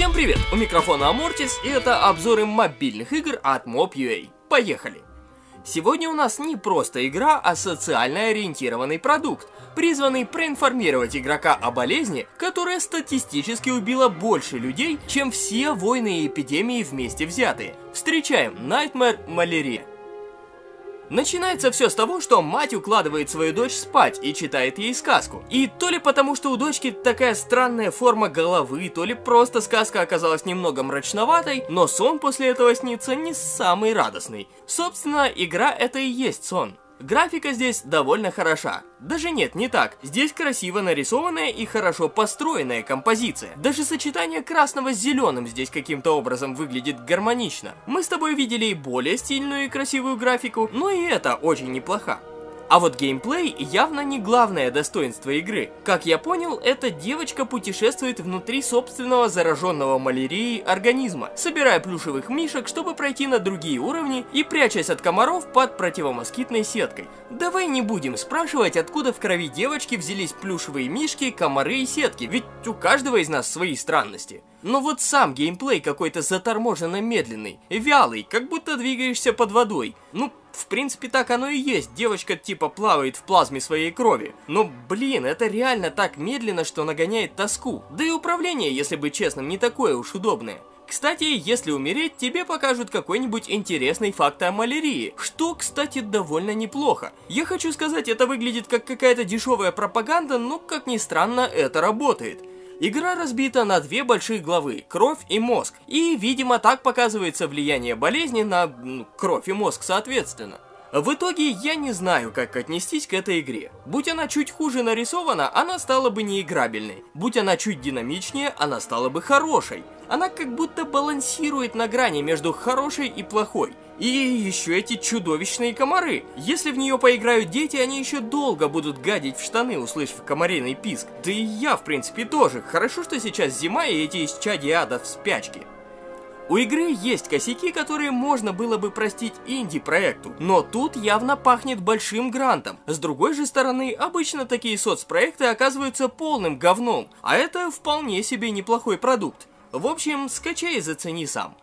Всем привет! У микрофона Амортис и это обзоры мобильных игр от Mob.ua. Поехали! Сегодня у нас не просто игра, а социально ориентированный продукт, призванный проинформировать игрока о болезни, которая статистически убила больше людей, чем все войны и эпидемии вместе взятые. Встречаем Nightmare Malaria. Начинается все с того, что мать укладывает свою дочь спать и читает ей сказку. И то ли потому, что у дочки такая странная форма головы, то ли просто сказка оказалась немного мрачноватой, но сон после этого снится не самый радостный. Собственно, игра это и есть сон. Графика здесь довольно хороша. Даже нет, не так. Здесь красиво нарисованная и хорошо построенная композиция. Даже сочетание красного с зеленым здесь каким-то образом выглядит гармонично. Мы с тобой видели и более стильную и красивую графику, но и это очень неплохо. А вот геймплей явно не главное достоинство игры. Как я понял, эта девочка путешествует внутри собственного зараженного малярией организма, собирая плюшевых мишек, чтобы пройти на другие уровни и прячась от комаров под противомоскитной сеткой. Давай не будем спрашивать, откуда в крови девочки взялись плюшевые мишки, комары и сетки, ведь у каждого из нас свои странности. Но вот сам геймплей какой-то заторможенно медленный, вялый, как будто двигаешься под водой. Ну, в принципе, так оно и есть. Девочка типа плавает в плазме своей крови. Но, блин, это реально так медленно, что нагоняет тоску. Да и управление, если быть честным, не такое уж удобное. Кстати, если умереть, тебе покажут какой-нибудь интересный факт о малярии, что, кстати, довольно неплохо. Я хочу сказать, это выглядит как какая-то дешевая пропаганда, но, как ни странно, это работает. Игра разбита на две большие главы – кровь и мозг, и, видимо, так показывается влияние болезни на кровь и мозг соответственно. В итоге я не знаю, как отнестись к этой игре. Будь она чуть хуже нарисована, она стала бы неиграбельной. Будь она чуть динамичнее, она стала бы хорошей. Она как будто балансирует на грани между хорошей и плохой. И еще эти чудовищные комары. Если в нее поиграют дети, они еще долго будут гадить в штаны, услышав комариный писк. Да и я, в принципе, тоже. Хорошо, что сейчас зима и эти исчадия ада в спячке. У игры есть косяки, которые можно было бы простить инди-проекту, но тут явно пахнет большим грантом. С другой же стороны, обычно такие соцпроекты оказываются полным говном, а это вполне себе неплохой продукт. В общем, скачай и зацени сам.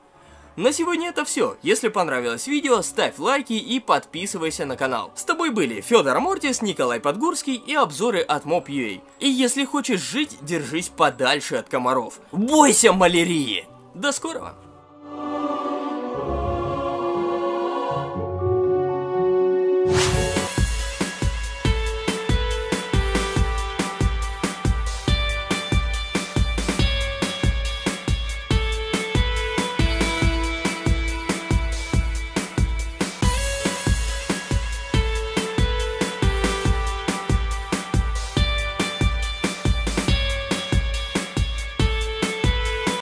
На сегодня это все. Если понравилось видео, ставь лайки и подписывайся на канал. С тобой были Федор Мортис, Николай Подгурский и обзоры от Mob.ua. И если хочешь жить, держись подальше от комаров. Бойся малярии! До скорого!